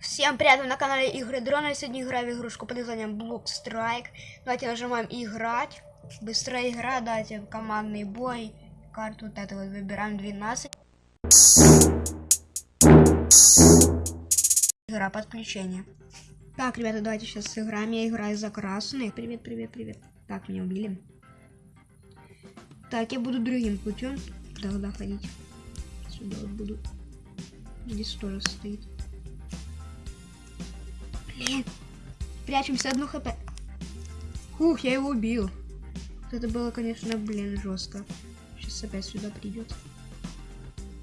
Всем привет, на канале Игры Дрона. Сегодня играю в игрушку под названием Block Strike. Давайте нажимаем играть. Быстрая игра, давайте командный бой. Карту вот эту вот выбираем 12. Игра подключения. Так, ребята, давайте сейчас сыграем. Я играю за красный. Привет, привет, привет. Так, меня убили. Так, я буду другим путем тогда ходить. Сюда вот буду. Здесь тоже стоит. Блин. Прячемся одну хп. Ух, я его убил. Это было, конечно, блин, жестко. Сейчас опять сюда придет.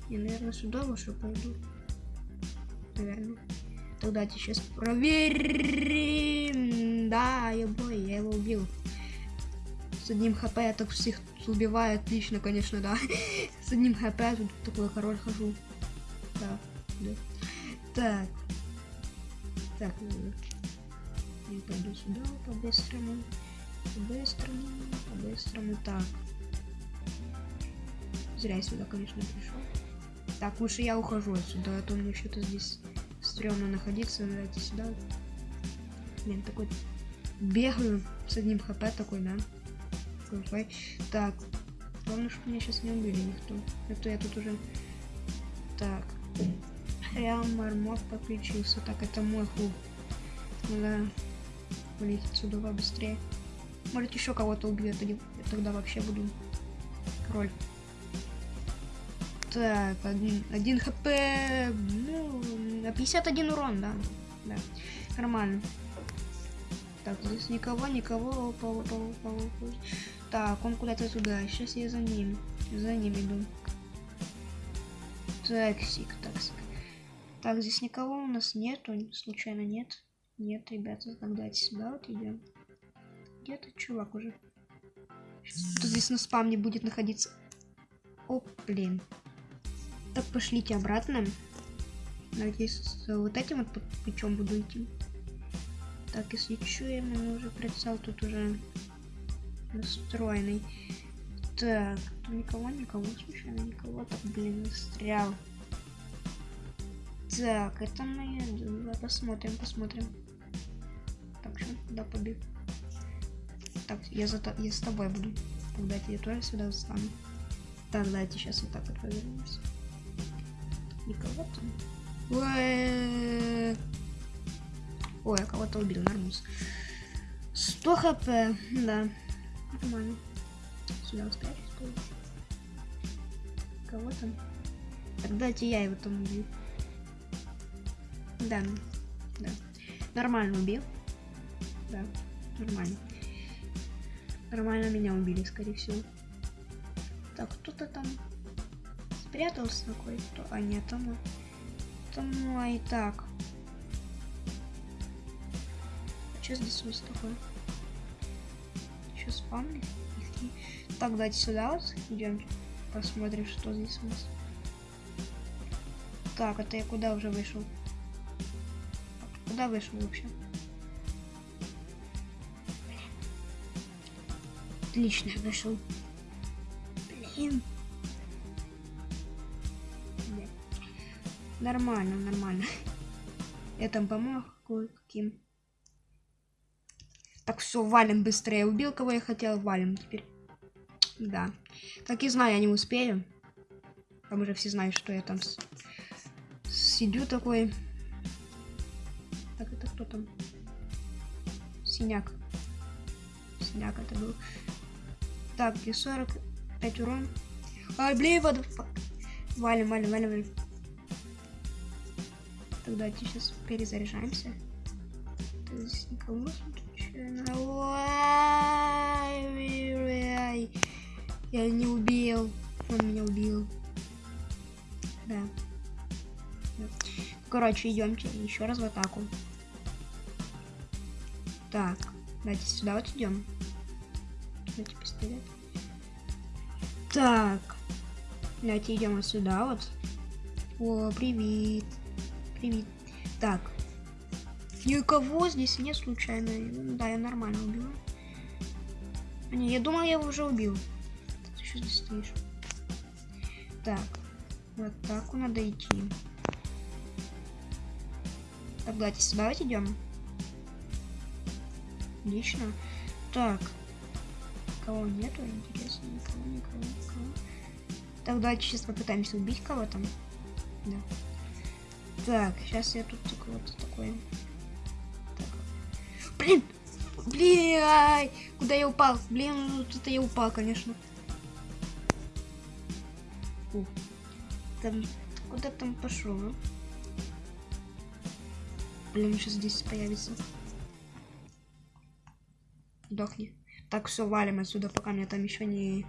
Я, наверное, сюда лучше пойду. Наверное. Тогда сейчас проверим. Да, я бой, я его убил. С одним хп я так всех убиваю. Отлично, конечно, да. С одним хп тут такой король хожу. Да, да. Так. Так, ну, я пойду сюда по-быстрому. По-быстрому, по-быстрому. Так. Зря я сюда, конечно, пришел. Так, лучше я ухожу отсюда, а то мне что-то здесь стрёмно находиться. Давайте сюда. Блин, такой бегаю с одним хп такой, да? Так, главное, чтобы меня сейчас не убили никто. Это я тут уже... Так. Реал мармок подключился. Так, это мой хук. Надо вылететь отсюда быстрее. Может еще кого-то убьет, я тогда вообще буду король. Так, один, один хп, ну, 51 урон, да, да, нормально. Так, здесь никого, никого, пау, пау, пау, пау. Так, он куда-то туда, сейчас я за ним, за ним иду. Таксик, таксик. Так, здесь никого у нас нету, случайно нет. Нет, ребята, тогда сюда вот идем. Где-то чувак уже. Тут здесь на спам будет находиться. О, блин. Так, пошлите обратно. Надеюсь, вот этим вот путем буду идти. Так, если что, я мне уже прицел тут уже настроенный. Так, никого, никого, случайно никого. Так, блин, застрял. Так, это мы... Посмотрим, посмотрим. Так, что, куда побег? Так, я, за, я с тобой буду. Тогда я тоже сюда встану. Так, давайте сейчас вот так вот повернемся. Никого там. Ой, я кого-то убил, нормус. 100 хп, да. Нормально. Сюда спрячусь. Кого там? Дайте я его там убью. Да, да. Нормально убил. Да, нормально. Нормально меня убили, скорее всего. Так, кто-то там спрятался какой-то. А нет, там... Там, ну, а и так. Что здесь у нас такое? Еще спамли? Так, давайте сюда вот идем. Посмотрим, что здесь у нас. Так, это я куда уже вышел? Куда вышел вообще? Отлично, вышел. Блин. Нормально, нормально. Я там помог кое-каким. Так, все, валим быстрее. Убил, кого я хотел, валим теперь. Да. Так и знаю, я не успею. Там уже все знают, что я там сидю такой. Кто там? Синяк. Синяк это был. Так, где 45 урон. Ай, блин, вот. Валим, валим, валим, валим. Тогда сейчас перезаряжаемся. Так, здесь никого Я не убил. Он меня убил. Да. Короче, идемте еще раз в атаку. Так, давайте сюда вот идем. Давайте пистолет. Так. Давайте идем вот сюда вот. О, привет. Привет. Так. Никого здесь нет случайно. Ну, да, я нормально убила. А, не, я думал, я его уже убил. Ты еще здесь стоишь. Так. Вот так надо идти. Так, давайте сюда вот идем. Отлично. Так. Кого нету, интересно, никого, никого, никого. Так, давайте сейчас попытаемся убить кого-то. Да. Так, сейчас я тут вот такой. Так. Блин! Блин! Куда я упал? Блин, тут я упал, конечно. Фу. Там, куда там пошел? А? Блин, сейчас здесь появится. Сдохни. Так, все, валим отсюда, пока меня там еще не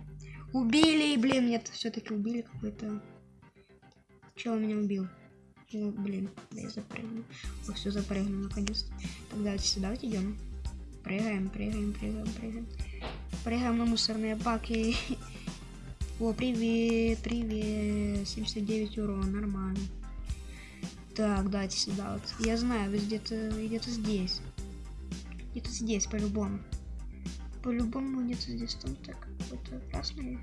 убили. Блин, нет, все-таки убили какой-то. Чего меня убил? Ну, блин, да я запрыгну. О, все, запрыгну наконец-то. Так, давайте сюда вот идем. Прыгаем, прыгаем, прыгаем, прыгаем. Прыгаем на мусорные баки. О, привет, привет. 79 урона, нормально. Так, давайте сюда вот. Я знаю, вы где-то где-то здесь. Где-то здесь, по-любому. По-любому где-то здесь. Там так, какой-то красный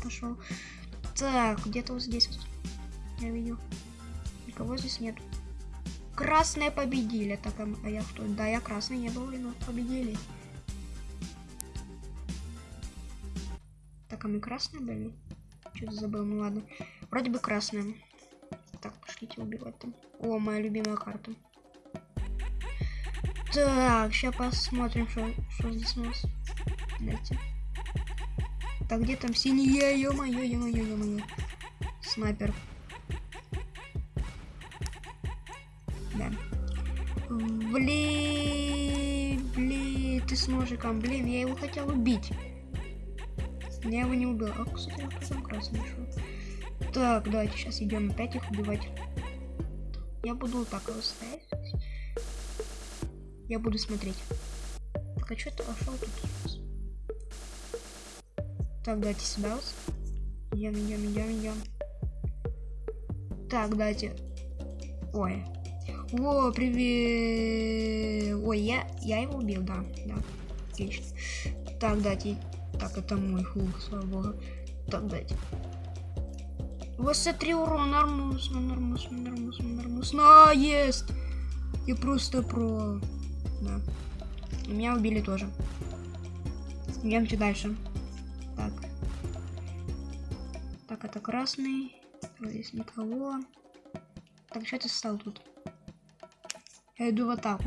пошел. Так, где-то вот здесь вот. Я видел. Никого здесь нет. Красные победили. Так, а, а я кто? Да, я красный не был, но победили. Так, а мы красные были? Что-то забыл, ну ладно. Вроде бы красные. Так, пошлите убивать там. О, моя любимая карта. Так, сейчас посмотрим, что, что здесь у нас. Дайте. Так, где там синие? Ё-моё, ё-моё, ё-моё. Снайпер. Да. Блин, блин, ты с ножиком. Блин, я его хотел убить. Я его не убил. А, кстати, там красный шел. Так, давайте сейчас идем опять их убивать. Я буду вот так его ставить. Я буду смотреть. Так, а что ты пошел тут? Так, давайте сюда. Идем, идем, идем, идем. Так, давайте. Ой. О, привет. Ой, я, я его убил, да, да. Отлично. Так, дайте. Так, это мой хух, слава богу. Так, дайте. 23 урона, нормусно, нормусно, нормусно, нормусно. Есть! Я просто про... Да. И меня убили тоже. Идемте дальше. Так. Так, это красный. Здесь никого. Так, что ты стал тут? Я иду в атаку.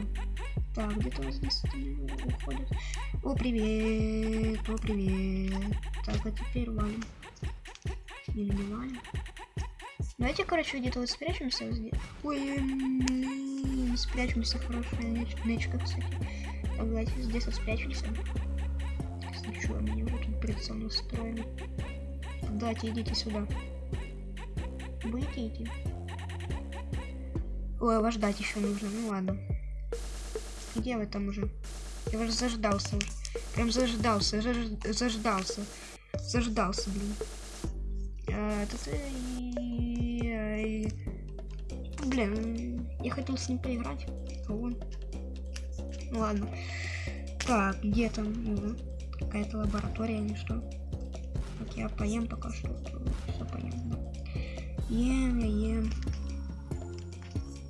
Так, где-то вот здесь уходит. О, привет! О, привет! Так, а теперь валим. Или не валим? Давайте, короче, где-то вот спрячемся. Вот здесь. Ой, блин, спрячемся. Хорошая неч нечка, кстати. Так, давайте здесь вот спрячемся. Ничего, они уже тут прицел настроены. Давайте, идите сюда. Будете? Ой, вас ждать еще нужно. Ну ладно. Где вы там уже? Я уже заждался уже. Прям заждался, заж... заждался. Заждался, блин. А, тут... Блин, я хотел с ним поиграть. А он... Ну ладно. Так, где там? Угу. Какая-то лаборатория или что? Так, я поем пока что. Все да. Ем, я ем.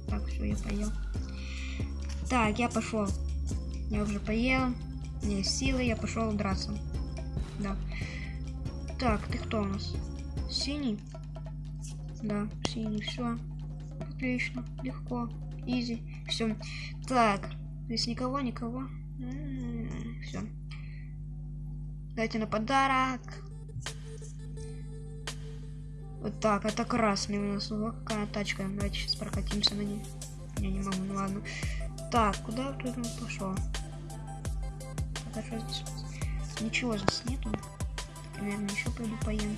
Так, все, я поел. Так, я пошел. Я уже поел. У меня есть силы, я пошел драться. Да. Так, ты кто у нас? Синий? Да, синий, все. Отлично, легко, изи, все. Так, здесь никого, никого. Дайте на подарок. Вот так, это красный у нас. Вот какая тачка. Давайте сейчас прокатимся на ней. Я не могу, ну ладно. Так, куда он пошел? Так, а здесь? Ничего здесь нету. Наверное, еще пойду поем.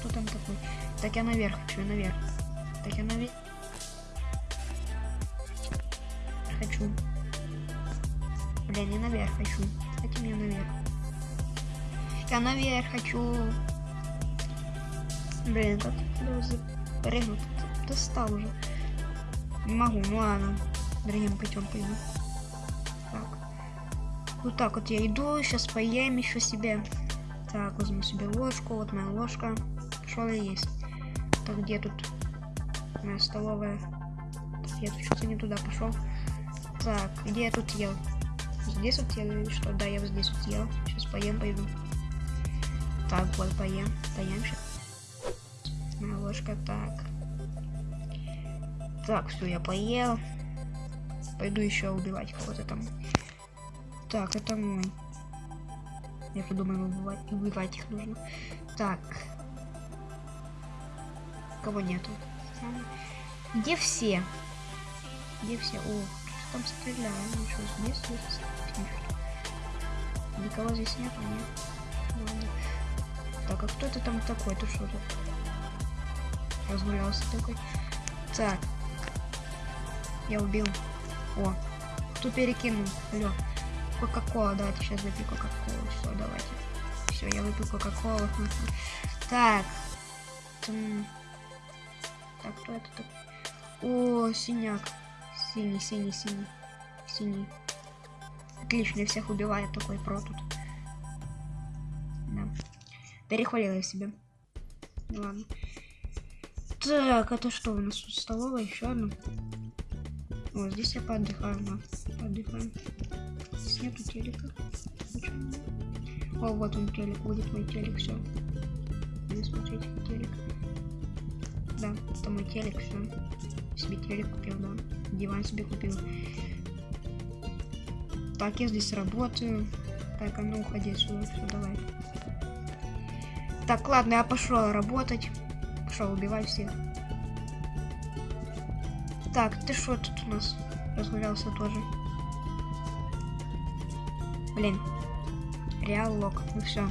Кто там такой? Так, я наверх хочу, наверх. Так, я наверх. Хочу. Блин, я наверх хочу. Дайте мне наверх. Я наверх хочу. Блин, как запрыгнуть? Достал уже. Не могу, ну ладно. Другим путем пойду. Так. Вот так вот я иду, сейчас поем еще себе. Так, возьму себе ложку, вот моя ложка. Что ли есть? Так, где тут моя столовая? Я тут что-то не туда пошел. Так, где я тут ел? Здесь вот ел или что? Да, я вот здесь вот ел. Сейчас поем, пойду. Так, вот, поем. Поем сейчас. Моя ложка, так. Так, все, я поел. Пойду еще убивать кого-то там. Так, это мой. Я подумаю, убивать, убивать их нужно. Так. Кого нету? Где все? Где все? О, там стреляю. Ну что, здесь есть? Никого здесь нету, нет? Ладно. Так, а кто это там такой? Ты что тут? Разгулялся такой. Так. Я убил. О, кто перекинул? Алло. Кока-кола, давайте сейчас выпью Кока-колу. Все, давайте. Все, я выпил Кока-колу. Так. Так, кто это так? О, синяк. Синий, синий, синий. Синий. Отлично, всех убивает такой про тут. Перехвалила я себя. Ладно. Так, это что у нас тут столовая? Еще одна. О, здесь я поотдыхаю, да. Поотдыхаем. Здесь нету телека. О, вот он телек, будет мой телек, все. Буду смотреть телек. Да, это мой телек, все. Себе телек купил, да. Диван себе купил. Так, я здесь работаю. Так, а ну уходи отсюда, все, давай. Так, ладно, я пошел работать. Пошел убивать всех. Так, ты что тут у нас разгулялся тоже? Блин. Реал лог. Ну все.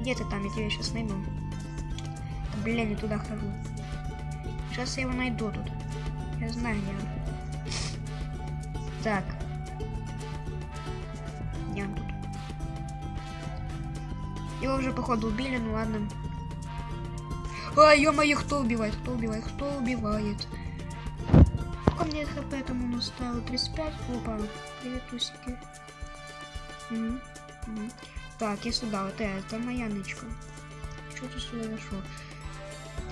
Где ты там? Я тебя сейчас найду. Блин, не туда хожу. Сейчас я его найду тут. Я знаю, где он. Так. Его уже, походу, убили, ну ладно. А, ё-моё, кто убивает? Кто убивает? Кто убивает? Сколько мне хп там он оставил? 35? Опа, привет, усики. Так, я сюда, вот это, моя нычка. Что ты сюда зашел?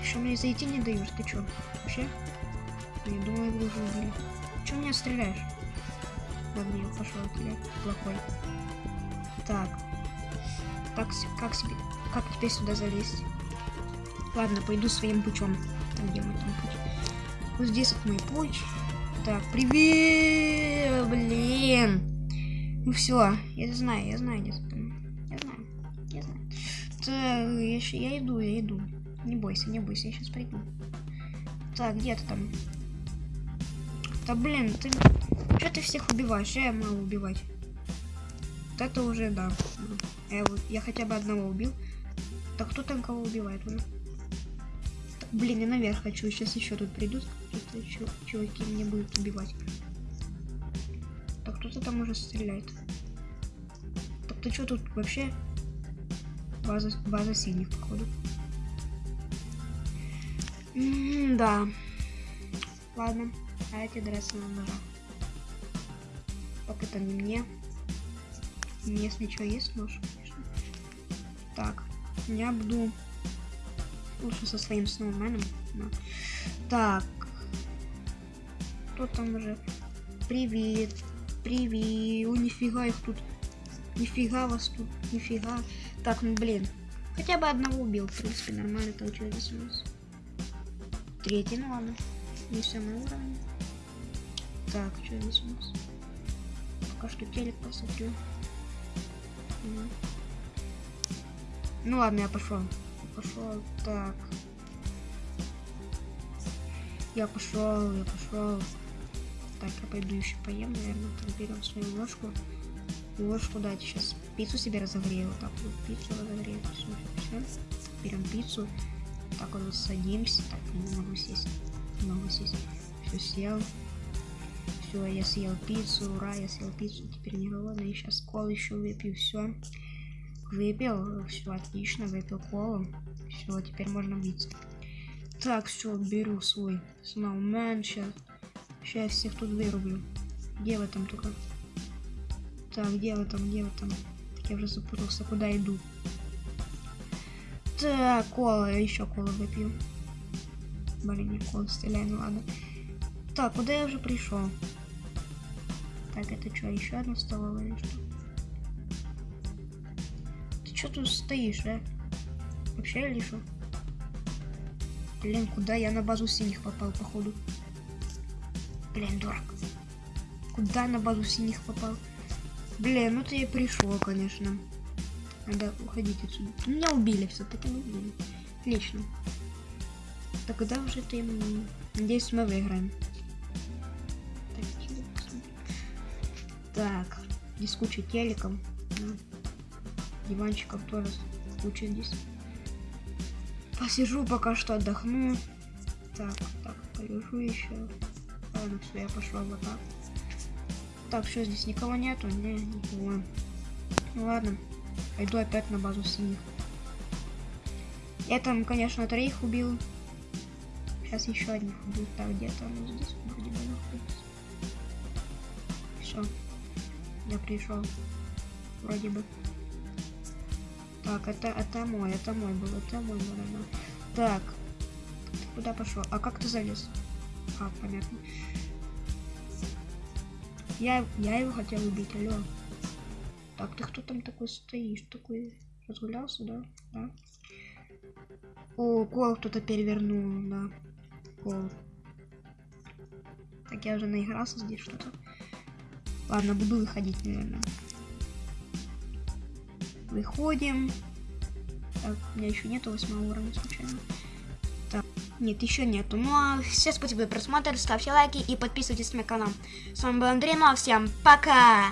Еще мне зайти не дают, ты чё? Вообще? Я думал, его уже убили. Че меня стреляешь? Ладно, я пошел тебя, плохой. Так. Как, как, себе, как теперь сюда залезть? Ладно, пойду своим путем. Там, где мой там путь. Вот здесь вот мой путь. Так, привет, блин. Ну все, я знаю, я знаю, где. Я знаю, я знаю. Так, я, я иду, я иду. Не бойся, не бойся, я сейчас приду. Так, где ты там? Да блин, ты... Что ты всех убиваешь? Я могу убивать. Вот это уже, да. Я, я хотя бы одного убил. Так кто там кого убивает уже? Так, блин, я наверх хочу. Сейчас еще тут придут какие-то чуваки меня будут убивать. Так кто-то там уже стреляет. Так ты что тут вообще? База, база синих, походу. М -м да. Ладно. А эти драться на ножа. Пока это не мне. Если что есть нож. Я буду лучше со своим сноуменом. Да. Так. Кто там уже? Привет. Привет. О, нифига их тут. Нифига вас тут. Нифига. Так, ну блин. Хотя бы одного убил. В принципе, нормально получилось у нас. Третий, ну ладно. Не самый уровень. Так, что здесь у нас? Пока что телек посмотрю. Угу. Ну ладно, я пошел. Пошел. Так. Я пошел, я пошел. Так, я пойду еще поем, наверное. Там берем свою ложку. Ложку дать сейчас. Пиццу себе разогрею. Так вот пиццу разогрею. Все, все. Берем пиццу. Так вот садимся. Так, не могу сесть. Не могу сесть. Все, сел. Все, я съел пиццу, ура, я съел пиццу, теперь не голодный. Сейчас колу еще выпью, все. Выпил, все отлично, выпил колу. Все, теперь можно биться. Так, все, беру свой сноумен, сейчас. Сейчас всех тут вырублю. Где вы там только? Так, где вы там, где вы там? Так, я уже запутался, куда иду. Так, кола, еще колу выпью. Блин, не колу стреляю, ну ладно. Так, куда я уже пришел? Так, это что, еще одна столовая или что? Что тут стоишь, а? Вообще или? Блин, куда я на базу синих попал, походу? Блин, дурак. Куда на базу синих попал? Блин, ну ты и пришел, конечно. Надо уходить отсюда. Меня убили все-таки, убили. Отлично. Так когда уже ты... Надеюсь, мы выиграем. Так, здесь куча телеком. Да. Диванчиков тоже куча здесь. Посижу пока что отдохну. Так, так, полежу еще. Ладно, все, я пошла вот так. Так, что здесь никого нету? Не, никого. Ну ладно, пойду опять на базу синих. Я там, конечно, троих убил. Сейчас еще одних убил. Так, где-то оно здесь вроде бы находится. Все. Я пришел. Вроде бы. Так, это, это мой, это мой был, это мой, наверное. Так. Куда пошел? А как ты залез? А, понятно. Я, я его хотел убить, алло. Так, ты кто там такой стоишь? Такой разгулялся, да? Да. О, кол кто-то перевернул, да. Кол. Так, я уже наигрался здесь что-то. Ладно, буду выходить, наверное. Выходим. Так, у меня еще нету восьмого уровня случайно. Так, нет, еще нету. Ну а все спасибо за просмотр, ставьте лайки и подписывайтесь на мой канал. С вами был Андрей, ну а всем пока!